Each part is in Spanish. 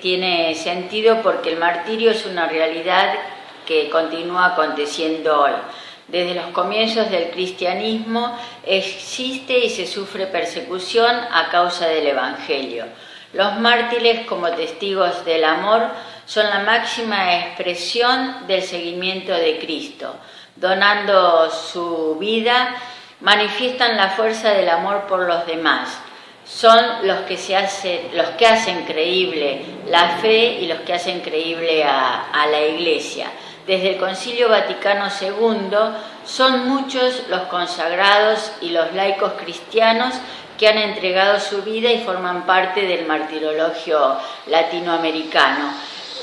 Tiene sentido porque el martirio es una realidad que continúa aconteciendo hoy. Desde los comienzos del cristianismo existe y se sufre persecución a causa del Evangelio. Los mártires como testigos del amor son la máxima expresión del seguimiento de Cristo. Donando su vida, manifiestan la fuerza del amor por los demás. Son los que, se hacen, los que hacen creíble la fe y los que hacen creíble a, la Iglesia desde el Concilio Vaticano II, son muchos los consagrados y los laicos cristianos que han entregado su vida y forman parte del martirologio latinoamericano.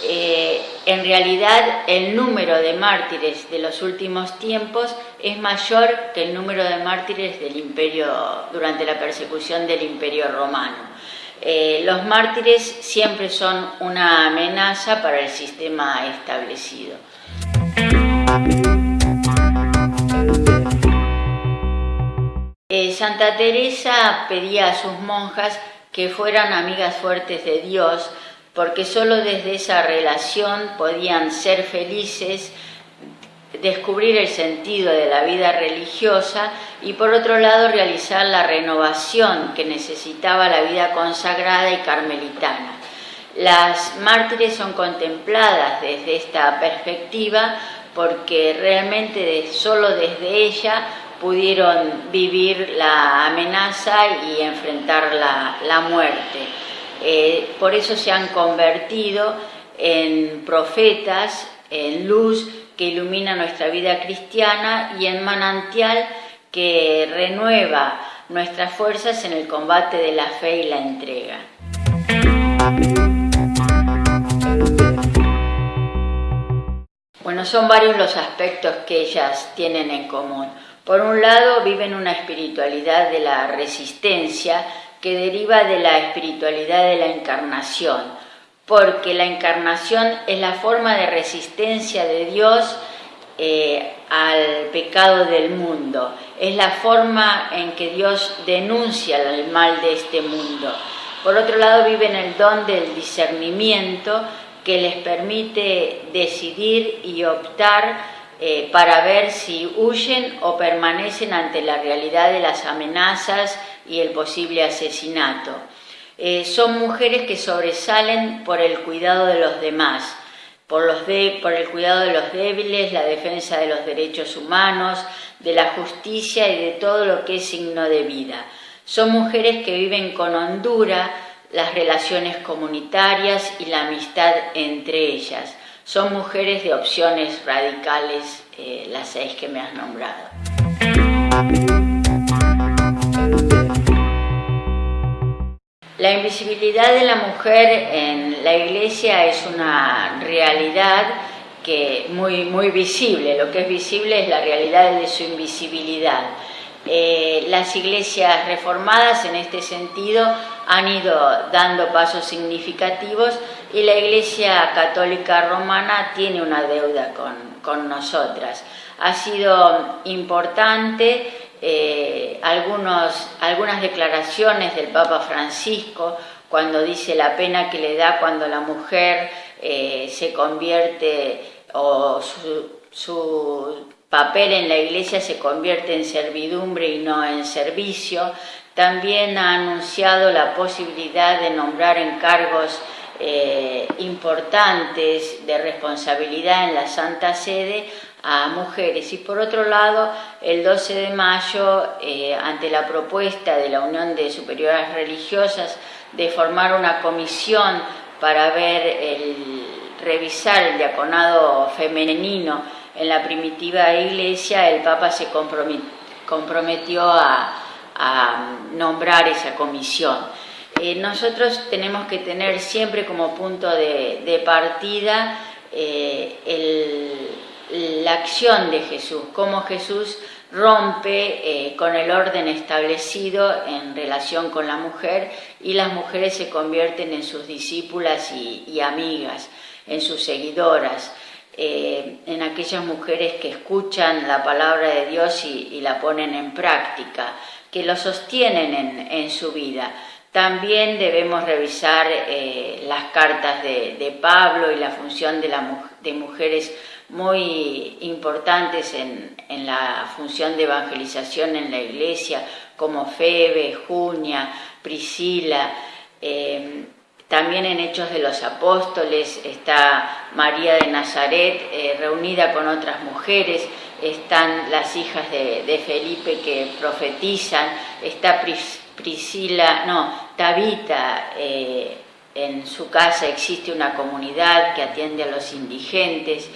Eh, en realidad el número de mártires de los últimos tiempos es mayor que el número de mártires del imperio durante la persecución del imperio romano. Eh, los mártires siempre son una amenaza para el sistema establecido. Eh, Santa Teresa pedía a sus monjas que fueran amigas fuertes de Dios, porque sólo desde esa relación podían ser felices, descubrir el sentido de la vida religiosa y por otro lado realizar la renovación que necesitaba la vida consagrada y carmelitana. Las mártires son contempladas desde esta perspectiva porque realmente solo desde ella pudieron vivir la amenaza y enfrentar la, muerte. Eh, por eso se han convertido en profetas, en luz que ilumina nuestra vida cristiana y en manantial que renueva nuestras fuerzas en el combate de la fe y la entrega. Bueno, son varios los aspectos que ellas tienen en común. Por un lado, viven una espiritualidad de la resistencia que deriva de la espiritualidad de la encarnación, porque la encarnación es la forma de resistencia de Dios eh, al pecado del mundo, es la forma en que Dios denuncia el mal de este mundo. Por otro lado, viven el don del discernimiento que les permite decidir y optar eh, para ver si huyen o permanecen ante la realidad de las amenazas y el posible asesinato. Eh, son mujeres que sobresalen por el cuidado de los demás, por, el cuidado de los débiles, la defensa de los derechos humanos, de la justicia y de todo lo que es signo de vida. Son mujeres que viven con hondura las relaciones comunitarias y la amistad entre ellas. Son mujeres de opciones radicales, eh, las seis que me has nombrado. La invisibilidad de la mujer en la iglesia es una realidad que muy, muy visible. Lo que es visible es la realidad de su invisibilidad. Eh, las iglesias reformadas en este sentido han ido dando pasos significativos y la Iglesia Católica Romana tiene una deuda con, nosotras. Ha sido importante eh, algunos, algunas declaraciones del Papa Francisco cuando dice la pena que le da cuando la mujer eh, se convierte o su papel en la iglesia se convierte en servidumbre y no en servicio. También ha anunciado la posibilidad de nombrar encargos eh, importantes de responsabilidad en la Santa Sede a mujeres. Y por otro lado, el 12 de mayo, eh, ante la propuesta de la Unión de Superiores Religiosas de formar una comisión para ver el, revisar el diaconado femenino en la primitiva iglesia, el Papa se comprometió a, nombrar esa comisión. Eh, nosotros tenemos que tener siempre como punto de, partida eh, la acción de Jesús, cómo Jesús rompe eh, con el orden establecido en relación con la mujer y las mujeres se convierten en sus discípulas y amigas, en sus seguidoras. Eh, en aquellas mujeres que escuchan la palabra de Dios y, la ponen en práctica, que lo sostienen en, su vida. También debemos revisar eh, las cartas de, Pablo y la función de, la, de mujeres muy importantes en, la función de evangelización en la iglesia, como Febe, Junia, Priscila. Eh, también en Hechos de los Apóstoles está María de Nazaret eh, reunida con otras mujeres, están las hijas de, Felipe que profetizan, está Priscila, no, Tabita, eh, en su casa existe una comunidad que atiende a los indigentes.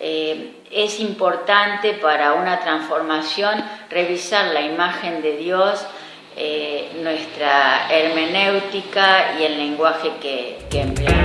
Eh, es importante para una transformación revisar la imagen de Dios, eh, nuestra hermenéutica y el lenguaje que, que empleamos.